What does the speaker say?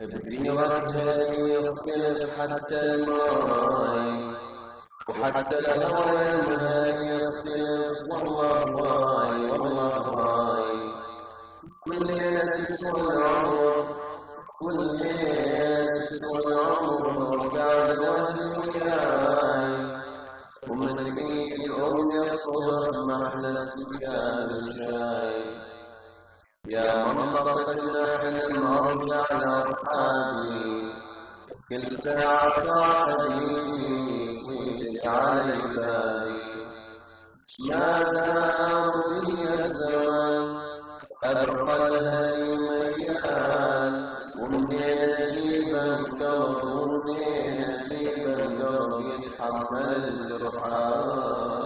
بديرتها يختلف حتى الماي وحتى الهوى ينهى يختلف والله راي والله راي كل ليلة تسوى العمر كل ليلة تسوى العمر وقاعد وياي ومن بقيت الأم الصبر ما أحلى استقبال الجاي يا منطقة النحل مرجع لأصحابي كل ساعة صاحبي ويجي بالي ماذا أمري الزمان؟ أبقى الهدي ميال ومنين أجيب القلب ومنين أجيب القلب يتحمل الجرحان